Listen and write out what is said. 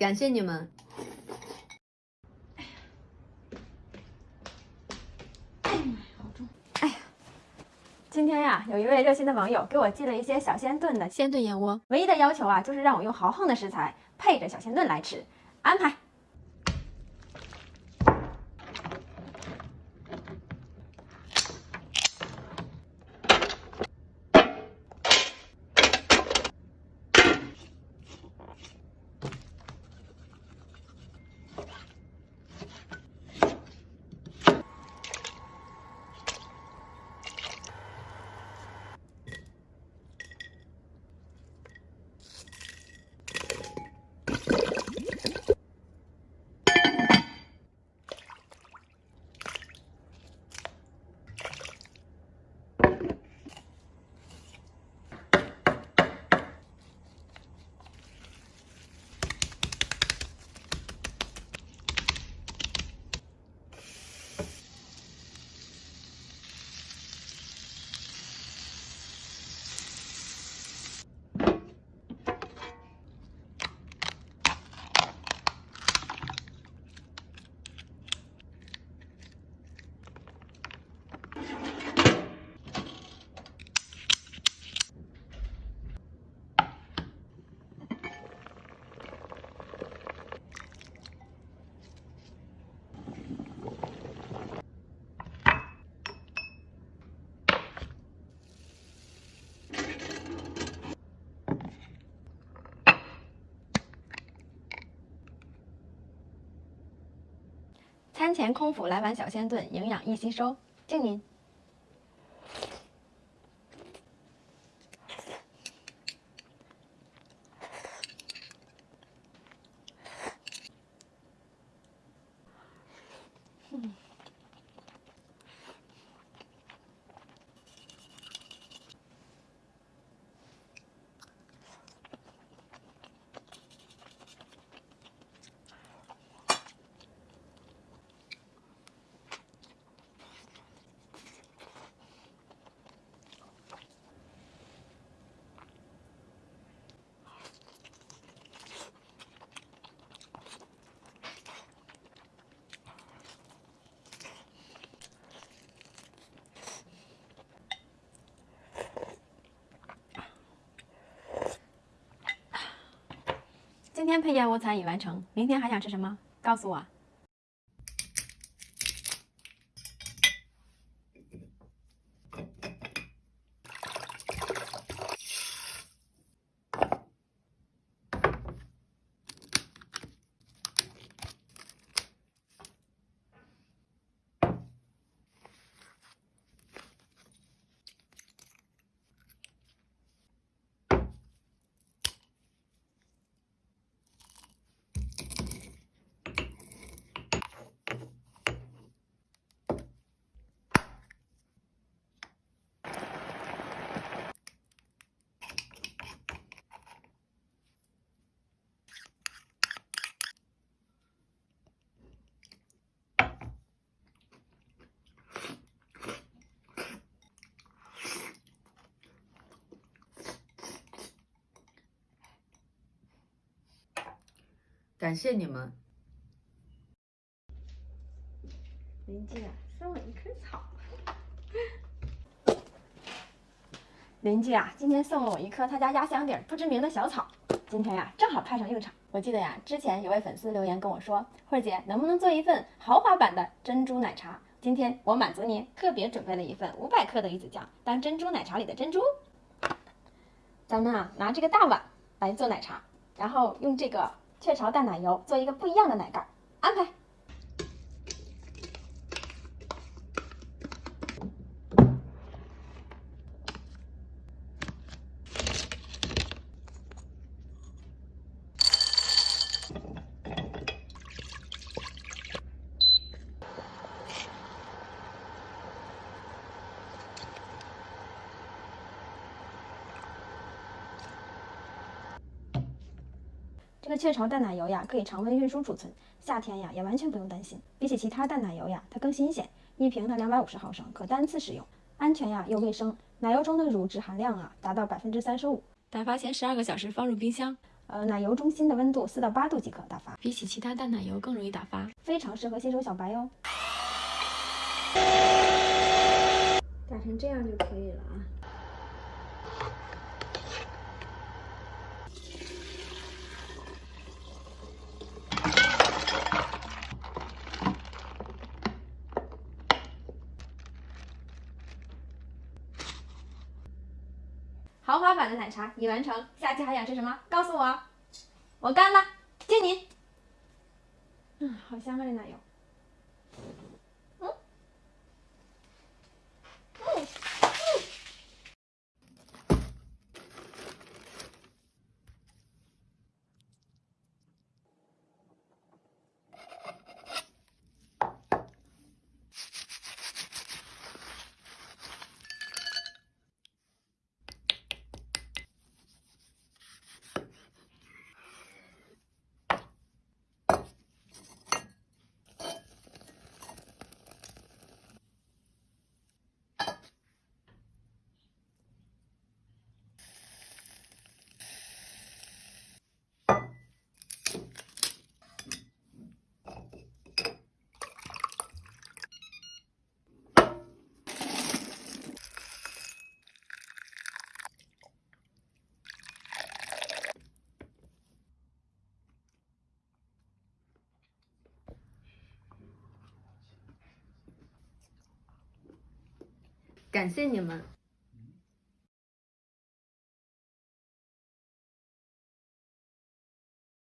感谢你们。今天呀，有一位热心的网友给我寄了一些小鲜炖的鲜炖燕窝，唯一的要求啊，就是让我用豪横的食材配着小鲜炖来吃，安排。餐前空腹来碗小鲜炖，营养易吸收，敬您。今天配燕窝餐已完成，明天还想吃什么？告诉我。感谢你们。邻居啊，送我一棵草。邻居啊，今天送了我一棵他家压箱底不知名的小草，今天呀，正好派上用场。我记得呀，之前有位粉丝留言跟我说，慧姐能不能做一份豪华版的珍珠奶茶？今天我满足您，特别准备了一份五百克的鱼子酱，当珍珠奶茶里的珍珠。咱们啊，拿这个大碗来做奶茶，然后用这个。雀巢淡奶油做一个不一样的奶盖，安排。这个雀巢淡奶油呀，可以常温运输储存，夏天呀也完全不用担心。比起其他淡奶油呀，它更新鲜。一瓶呢两百五十毫升，可单次使用，安全呀又卫生。奶油中的乳脂含量啊达到百分之三十五。打发前十二个小时放入冰箱，呃，奶油中心的温度四到八度即可打发，比起其他淡奶油更容易打发，非常适合新手小白哟。打成这样就可以了啊。豪华版的奶茶已完成，下期还想吃什么？告诉我，我干了，敬你。嗯，好香啊，这奶油。感谢你们。